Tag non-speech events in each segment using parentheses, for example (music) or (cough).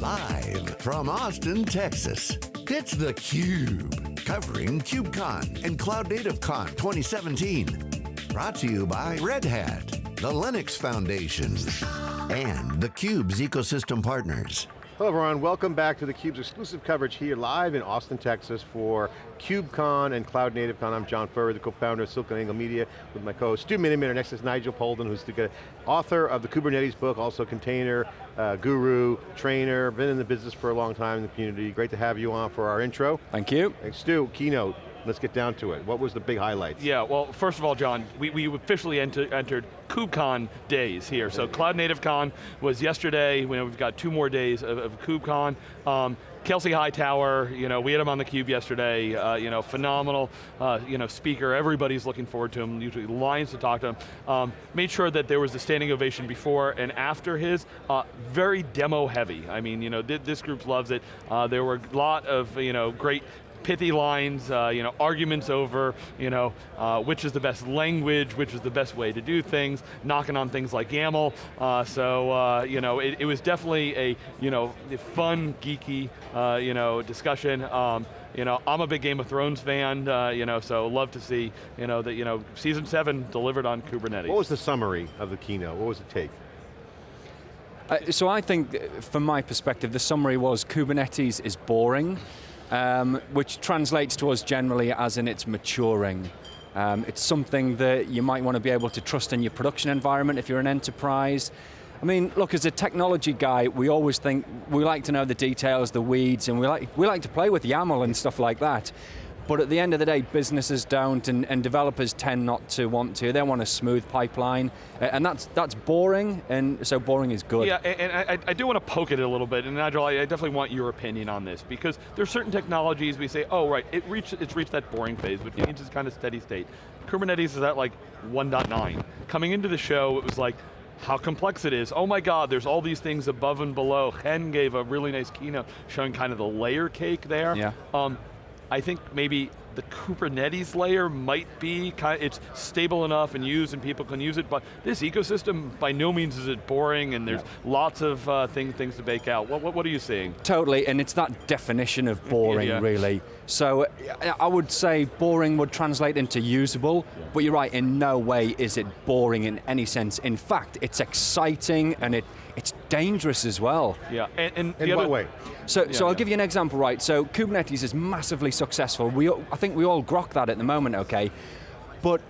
Live from Austin, Texas, it's theCUBE. Covering KubeCon and Cloud Native Con 2017. Brought to you by Red Hat, the Linux Foundation, and theCUBE's ecosystem partners. Hello everyone, welcome back to theCUBE's exclusive coverage here live in Austin, Texas for KubeCon and Cloud Native Con. I'm John Furrier, the co-founder of SiliconANGLE Media with my co-host Stu Miniman. Our Next is Nigel Poulton, who's the author of the Kubernetes book, also container uh, guru, trainer, been in the business for a long time in the community. Great to have you on for our intro. Thank you. Thanks Stu, keynote. Let's get down to it. What was the big highlights? Yeah, well, first of all, John, we, we officially enter, entered KubeCon days here. So Cloud Native Con was yesterday. We've got two more days of, of KubeCon. Um, Kelsey Hightower, you know, we had him on the cube yesterday, uh, you know, phenomenal, uh, you know, speaker, everybody's looking forward to him, usually lines to talk to him. Um, made sure that there was a standing ovation before and after his, uh, very demo heavy. I mean, you know, th this group loves it. Uh, there were a lot of, you know, great pithy lines, uh, you know, arguments over, you know, uh, which is the best language, which is the best way to do things, knocking on things like YAML. Uh, so, uh, you know, it, it, was definitely a, you know, fun, geeky, uh, you know, discussion. Um, you know, I'm a big Game of Thrones fan, uh, you know, so love to see, you know, that, you know, season seven delivered on Kubernetes. What was the summary of the keynote? What was the take? Uh, so I think, from my perspective, the summary was Kubernetes is boring um, which translates to us generally as in it's maturing. Um, it's something that you might want to be able to trust in your production environment if you're an enterprise. I mean, look, as a technology guy, we always think, we like to know the details, the weeds, and we like, we like to play with YAML and stuff like that. But at the end of the day, businesses don't, and, and developers tend not to want to. They want a smooth pipeline, and that's that's boring, and so boring is good. Yeah, and, I, I, do want to poke at it a little bit, and Nigel, I, definitely want your opinion on this, because there's certain technologies we say, oh right, it reached, it's reached that boring phase, which yeah. means it's kind of steady state. Kubernetes is at like 1.9. Coming into the show, it was like, how complex it is. Oh my God, there's all these things above and below. Chen gave a really nice keynote showing kind of the layer cake there. Yeah. Um, I think maybe the Kubernetes layer might be, kind of, it's stable enough and used and people can use it, but this ecosystem, by no means is it boring and there's yeah. lots of uh, thing, things to bake out. What, what, what, are you seeing? Totally, and it's that definition of boring, yeah. really. So I would say boring would translate into usable, yeah. but you're right, in no way is it boring in any sense. In fact, it's exciting and it, it's dangerous as well. Yeah, and, and in what way? So, yeah, so I'll give you an example, right? So Kubernetes is massively successful. We, I think we all grok that at the moment, okay? But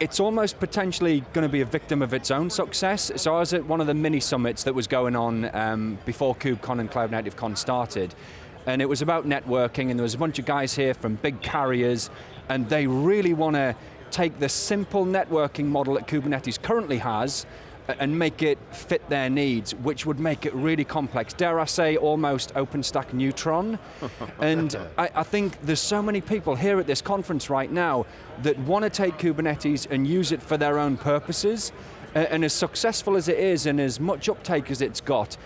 it's almost potentially going to be a victim of its own success. So I was at one of the mini summits that was going on um, before KubeCon and Cloud Native Con started, and it was about networking, and there was a bunch of guys here from big carriers, and they really want to take the simple networking model that Kubernetes currently has, and make it fit their needs, which would make it really complex. Dare I say, almost OpenStack Neutron. (laughs) and I, I, think there's so many people here at this conference right now that want to take Kubernetes and use it for their own purposes, and as successful as it is and as much uptake as it's got,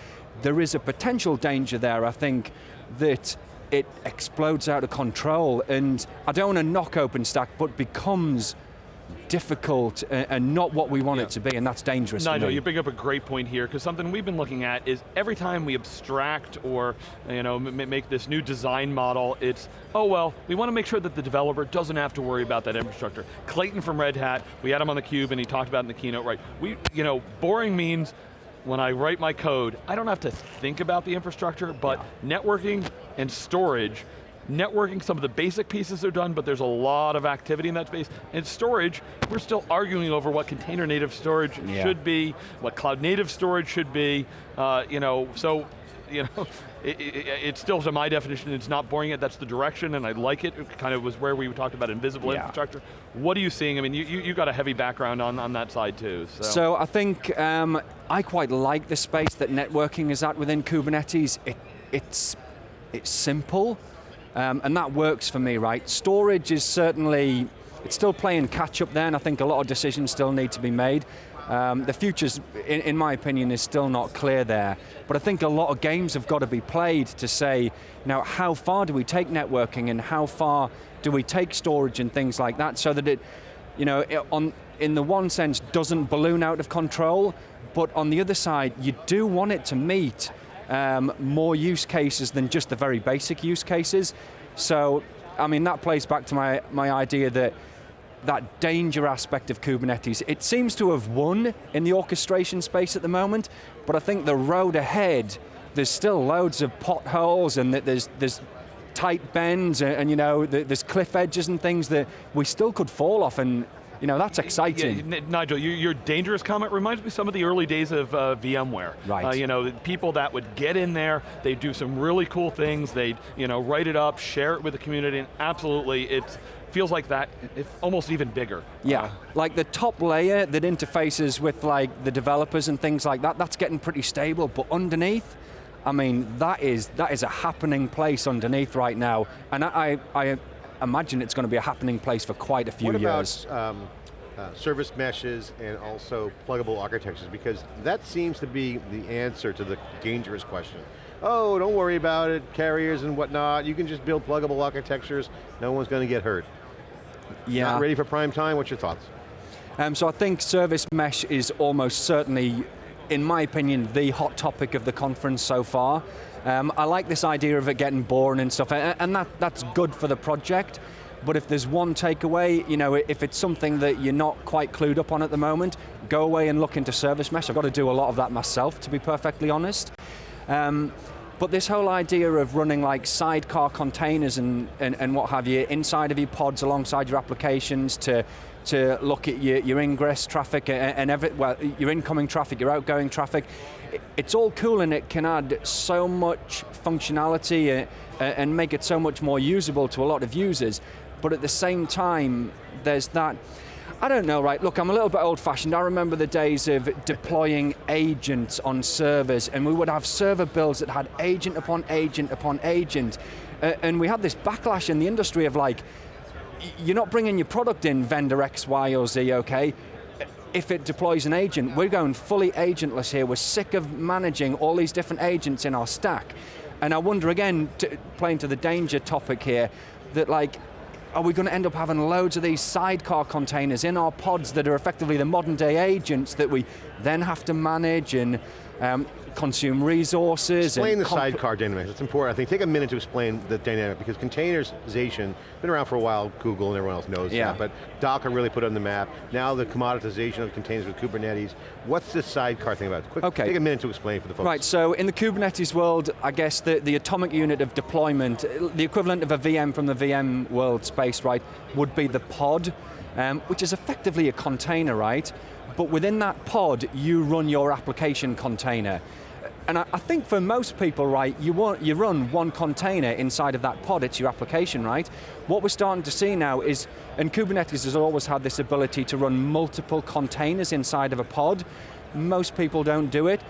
there is a potential danger there, I think, that it explodes out of control, and I don't want to knock OpenStack, but becomes difficult uh, and not what we want yeah. it to be, and that's dangerous No, no, you bring up a great point here, because something we've been looking at is every time we abstract or you know, make this new design model, it's, oh well, we want to make sure that the developer doesn't have to worry about that infrastructure. Clayton from Red Hat, we had him on the cube and he talked about in the keynote, right? We, you know, boring means when I write my code, I don't have to think about the infrastructure, but yeah. networking and storage Networking, some of the basic pieces are done, but there's a lot of activity in that space. And storage, we're still arguing over what container native storage yeah. should be, what cloud native storage should be, uh, you know, so, you know, (laughs) it, it, it, still, to my definition, it's not boring it, that's the direction, and I like it. It kind of was where we talked about invisible yeah. infrastructure. What are you seeing? I mean, you, you, you, got a heavy background on, on that side too. So, so I think um, I quite like the space that networking is at within Kubernetes. It, it's, it's simple, um, and that works for me, right? Storage is certainly, it's still playing catch up there, and I think a lot of decisions still need to be made. Um, the future's, in, in, my opinion, is still not clear there. But I think a lot of games have got to be played to say, now how far do we take networking and how far do we take storage and things like that so that it, you know, it, on, in the one sense, doesn't balloon out of control, but on the other side, you do want it to meet um, more use cases than just the very basic use cases. So, I mean, that plays back to my, my idea that that danger aspect of Kubernetes. It seems to have won in the orchestration space at the moment, but I think the road ahead, there's still loads of potholes and there's, there's tight bends and, and you know, there's cliff edges and things that we still could fall off and you know, that's exciting. Yeah, Nigel, your, your, dangerous comment reminds me of some of the early days of uh, VMware. Right. Uh, you know, people that would get in there, they do some really cool things, they you know, write it up, share it with the community, and absolutely, it feels like that, it's almost even bigger. Yeah, uh, like the top layer that interfaces with like the developers and things like that, that's getting pretty stable, but underneath, I mean, that is, that is a happening place underneath right now, and I, I imagine it's going to be a happening place for quite a few what years. About, um, uh, service meshes and also pluggable architectures because that seems to be the answer to the dangerous question. Oh, don't worry about it, carriers and whatnot, you can just build pluggable architectures, no one's going to get hurt. Yeah. Not ready for prime time, what's your thoughts? Um, so I think service mesh is almost certainly, in my opinion, the hot topic of the conference so far. Um, I like this idea of it getting boring and stuff, and that, that's good for the project, but if there's one takeaway, you know, if it's something that you're not quite clued up on at the moment, go away and look into service mesh. I've got to do a lot of that myself, to be perfectly honest. Um, but this whole idea of running like sidecar containers and, and, and what have you inside of your pods alongside your applications to to look at your, your ingress traffic and, and every, well, your incoming traffic, your outgoing traffic. It's all cool and it can add so much functionality uh, and make it so much more usable to a lot of users. But at the same time, there's that, I don't know, right, look, I'm a little bit old fashioned. I remember the days of deploying agents on servers and we would have server builds that had agent upon agent upon agent. Uh, and we had this backlash in the industry of like, you're not bringing your product in vendor X, Y, or Z, okay? If it deploys an agent, we're going fully agentless here. We're sick of managing all these different agents in our stack. And I wonder again, to, playing to the danger topic here, that like, are we going to end up having loads of these sidecar containers in our pods that are effectively the modern day agents that we then have to manage and um, consume resources. Explain the sidecar dynamic, it's important. I think take a minute to explain the dynamic because containerization, been around for a while, Google and everyone else knows yeah. that, but Docker really put it on the map. Now the commoditization of containers with Kubernetes. What's this sidecar thing about? Quick, okay. take a minute to explain for the folks. Right, so in the Kubernetes world, I guess the, the atomic unit of deployment, the equivalent of a VM from the VM world space, right, would be the pod, um, which is effectively a container, right? But within that pod, you run your application container. And I, I, think for most people, right, you, want, you run one container inside of that pod, it's your application, right? What we're starting to see now is, and Kubernetes has always had this ability to run multiple containers inside of a pod. Most people don't do it,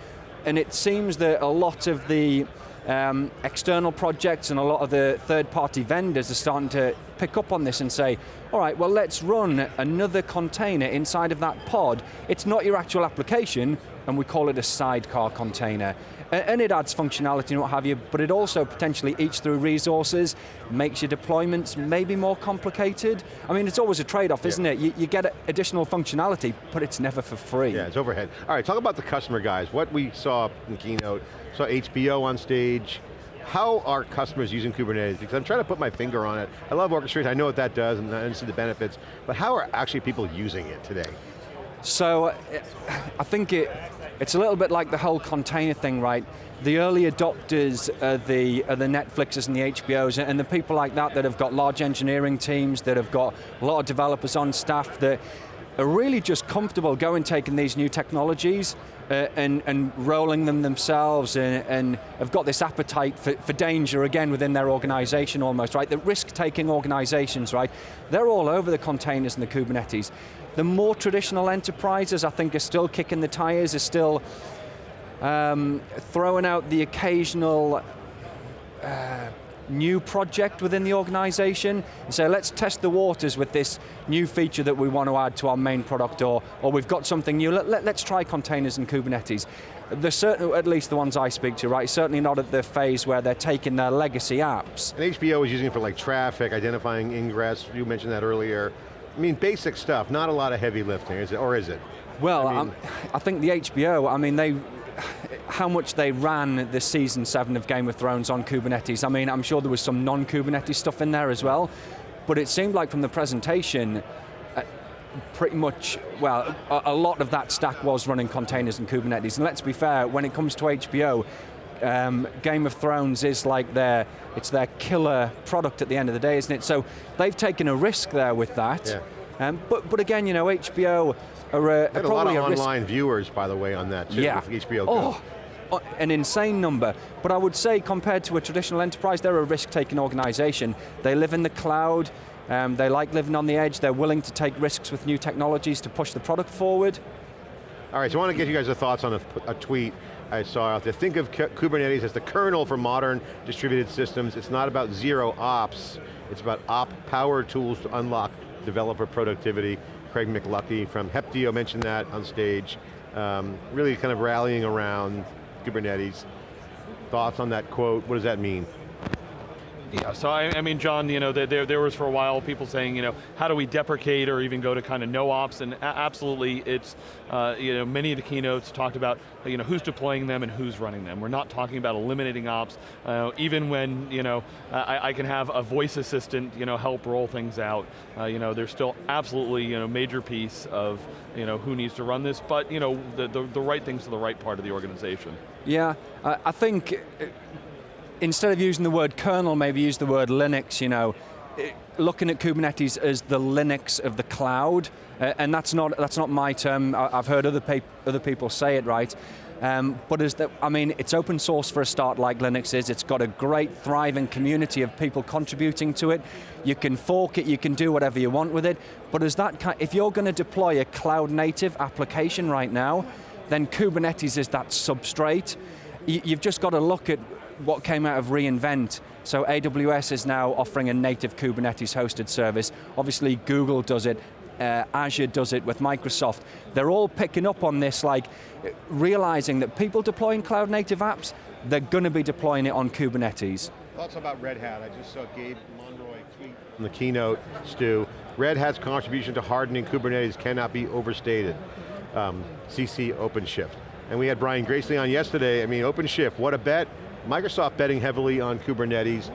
and it seems that a lot of the um, external projects and a lot of the third-party vendors are starting to pick up on this and say, all right, well let's run another container inside of that pod. It's not your actual application, and we call it a sidecar container. And it adds functionality and what have you, but it also potentially eats through resources, makes your deployments maybe more complicated. I mean, it's always a trade-off, isn't it? You, you, get additional functionality, but it's never for free. Yeah, it's overhead. All right, talk about the customer guys. What we saw in keynote, saw HBO on stage, how are customers using Kubernetes? Because I'm trying to put my finger on it. I love orchestration, I know what that does and I see the benefits, but how are actually people using it today? So, I think it, it's a little bit like the whole container thing, right? The early adopters are the, are the Netflixes and the HBOs and the people like that that have got large engineering teams, that have got a lot of developers on staff that are really just comfortable going taking these new technologies uh, and, and rolling them themselves and, and have got this appetite for, for danger again within their organization almost, right? The risk-taking organizations, right? They're all over the containers and the Kubernetes. The more traditional enterprises, I think, are still kicking the tires, are still um, throwing out the occasional uh, new project within the organization and say, let's test the waters with this new feature that we want to add to our main product or, or we've got something new, let, let, let's try containers and Kubernetes. They're certainly, at least the ones I speak to, right, certainly not at the phase where they're taking their legacy apps. And HBO is using it for like traffic, identifying ingress, you mentioned that earlier. I mean, basic stuff, not a lot of heavy lifting, is it, or is it? Well, I, mean, I think the HBO, I mean, they how much they ran the season seven of Game of Thrones on Kubernetes. I mean, I'm sure there was some non-Kubernetes stuff in there as well, but it seemed like from the presentation, uh, pretty much, well, a, a, lot of that stack was running containers and Kubernetes. And let's be fair, when it comes to HBO, um, Game of Thrones is like their, it's their killer product at the end of the day, isn't it? So they've taken a risk there with that. Yeah. Um, but, but again, you know, HBO are, uh, a lot of online viewers, by the way, on that too, yeah. HBO oh, Go. An insane number, but I would say compared to a traditional enterprise, they're a risk-taking organization. They live in the cloud, um, they like living on the edge, they're willing to take risks with new technologies to push the product forward. All right, so I want to get you guys' thoughts on a, a tweet I saw out there. Think of Kubernetes as the kernel for modern distributed systems. It's not about zero ops, it's about op power tools to unlock developer productivity. Craig McLuckie from Heptio mentioned that on stage. Um, really kind of rallying around Kubernetes. Thoughts on that quote, what does that mean? Yeah, so I, I, mean, John, you know, there, there was for a while people saying, you know, how do we deprecate or even go to kind of no ops, and absolutely it's, uh, you know, many of the keynotes talked about, you know, who's deploying them and who's running them. We're not talking about eliminating ops, uh, even when, you know, I, I, can have a voice assistant, you know, help roll things out. Uh, you know, there's still absolutely, you know, major piece of, you know, who needs to run this, but, you know, the, the, the right things to the right part of the organization. Yeah, I think instead of using the word kernel, maybe use the word Linux, you know, looking at Kubernetes as the Linux of the cloud, uh, and that's not, that's not my term, I've heard other, other people say it right, um, but as the, I mean, it's open source for a start like Linux is, it's got a great thriving community of people contributing to it, you can fork it, you can do whatever you want with it, but as that, if you're going to deploy a cloud native application right now, then Kubernetes is that substrate. You've just got to look at what came out of reInvent. So AWS is now offering a native Kubernetes hosted service. Obviously Google does it, uh, Azure does it with Microsoft. They're all picking up on this, like realizing that people deploying cloud native apps, they're going to be deploying it on Kubernetes. Thoughts about Red Hat? I just saw Gabe Monroy tweet in the keynote, Stu. Red Hat's contribution to hardening Kubernetes cannot be overstated. Um, CC OpenShift. And we had Brian Gracely on yesterday. I mean, OpenShift, what a bet. Microsoft betting heavily on Kubernetes.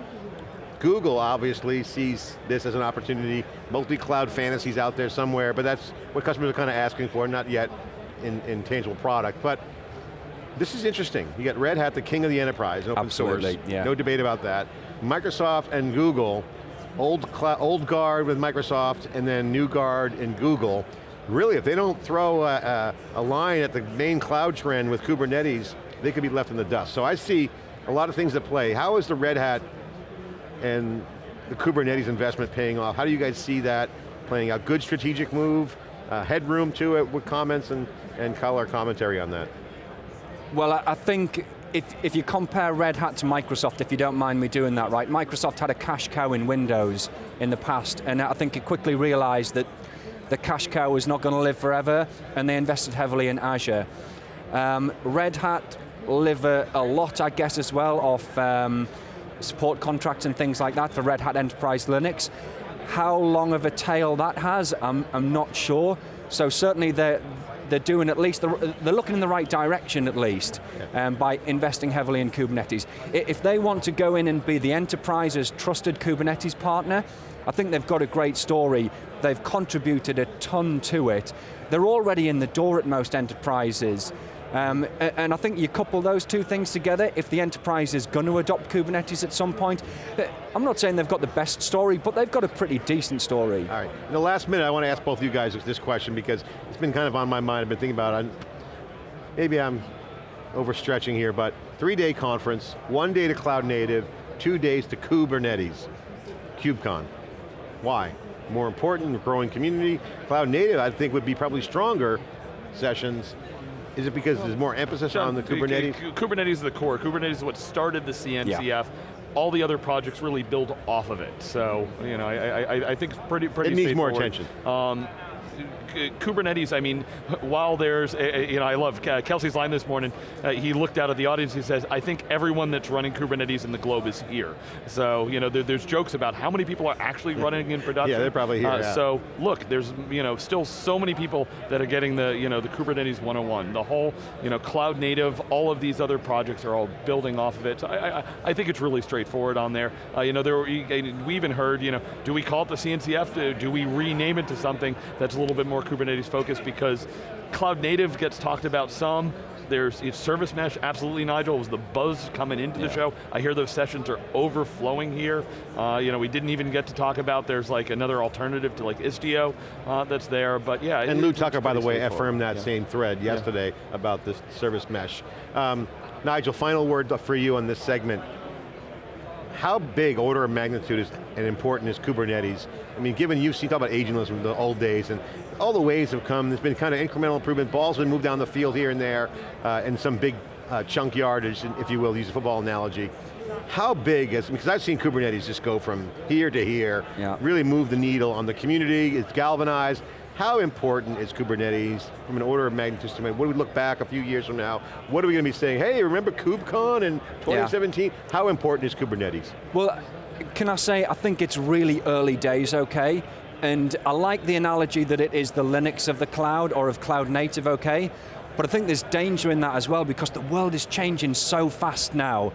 Google obviously sees this as an opportunity. Multi-cloud fantasies out there somewhere, but that's what customers are kind of asking for, not yet in, in tangible product. But this is interesting. You got Red Hat, the king of the enterprise, open Absolutely, source. Yeah. No debate about that. Microsoft and Google, old, old guard with Microsoft, and then new guard in Google. Really, if they don't throw a, a, a line at the main cloud trend with Kubernetes, they could be left in the dust. So I see a lot of things at play. How is the Red Hat and the Kubernetes investment paying off? How do you guys see that playing out? Good strategic move, uh, headroom to it, with comments and, and color commentary on that? Well, I, think if, if you compare Red Hat to Microsoft, if you don't mind me doing that, right, Microsoft had a cash cow in Windows in the past, and I think it quickly realized that the cash cow was not going to live forever, and they invested heavily in Azure. Um, Red Hat live a, lot, I guess, as well, of um, support contracts and things like that for Red Hat Enterprise Linux. How long of a tail that has, I'm, I'm not sure. So certainly they're, they're doing at least, the, they're looking in the right direction at least um, by investing heavily in Kubernetes. If they want to go in and be the enterprise's trusted Kubernetes partner, I think they've got a great story. They've contributed a ton to it. They're already in the door at most enterprises. Um, and I think you couple those two things together, if the enterprise is going to adopt Kubernetes at some point, uh, I'm not saying they've got the best story, but they've got a pretty decent story. All right, in the last minute I want to ask both of you guys this question because it's been kind of on my mind, I've been thinking about it. Maybe I'm overstretching here, but three-day conference, one day to cloud native, two days to Kubernetes, KubeCon. Why? More important, growing community. Cloud native, I think, would be probably stronger sessions is it because there's more emphasis John, on the Kubernetes? Kubernetes is the core. Kubernetes is what started the CNCF. Yeah. All the other projects really build off of it. So, you know, I, I, I think pretty, pretty It needs more attention. Um, Kubernetes, I mean, while there's, a, a- you know, I love Kelsey's line this morning, uh, he looked out at the audience, he says, I think everyone that's running Kubernetes in the globe is here. So, you know, there, there's jokes about how many people are actually running in production. Yeah, they're probably here, Uh, yeah. So, look, there's, you know, still so many people that are getting the, you know, the Kubernetes 101. The whole, you know, cloud native, all of these other projects are all building off of it. So I, I, I think it's really straightforward on there. Uh, you know, there were, we even heard, you know, do we call it the CNCF? Do we rename it to something that's a little bit more Kubernetes focused? Because cloud native gets talked about some. There's it's service mesh, absolutely Nigel, it was the buzz coming into the show. I hear those sessions are overflowing here. Uh, you know, we didn't even get to talk about there's like another alternative to like Istio uh, that's there, but yeah. it- And Lou Tucker, by the way, affirmed that Yeah. same thread yesterday about this service mesh. Um, Nigel, final word for you on this segment. How big order of magnitude is and important is Kubernetes? I mean, given you've seen, talk about agentless from the old days, and all the waves have come, there's been kind of incremental improvement, balls been moved down the field here and there, uh, and some big uh, chunk yardage, if you will, use a football analogy. How big is, because I've seen Kubernetes just go from here to here, Yeah. really move the needle on the community, it's galvanized. How important is Kubernetes from an order of magnitude standpoint? What do we look back a few years from now? What are we going to be saying? Hey, remember KubeCon in 2017? How important is Kubernetes? Well, can I say, I think it's really early days, okay? And I like the analogy that it is the Linux of the cloud or of cloud native, okay? But I think there's danger in that as well because the world is changing so fast now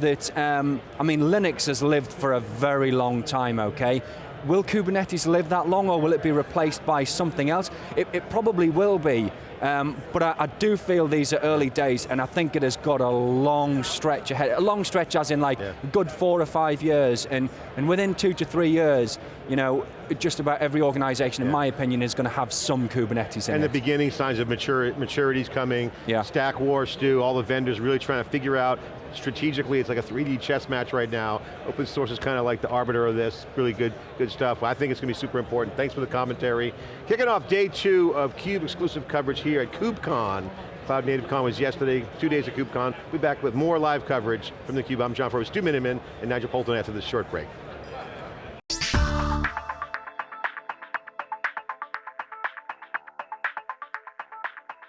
that, um, I mean, Linux has lived for a very long time, okay? Will Kubernetes live that long or will it be replaced by something else? It, it probably will be, um, but I, I do feel these are early days and I think it has got a long stretch ahead. A long stretch as in like Yeah. good four or five years and, and within two to three years, you know, just about every organization, in my opinion, is going to have some Kubernetes in And the beginning signs of mature, maturity's coming. Yeah. Stack War, Stu, all the vendors really trying to figure out strategically, it's like a 3D chess match right now. Open source is kind of like the arbiter of this. Really good, good stuff. I think it's going to be super important. Thanks for the commentary. Kicking off day two of CUBE exclusive coverage here at KubeCon. Cloud Native Con was yesterday, two days of KubeCon. We'll be back with more live coverage from theCUBE. I'm John Furrier, Stu Miniman, and Nigel Poulton after this short break.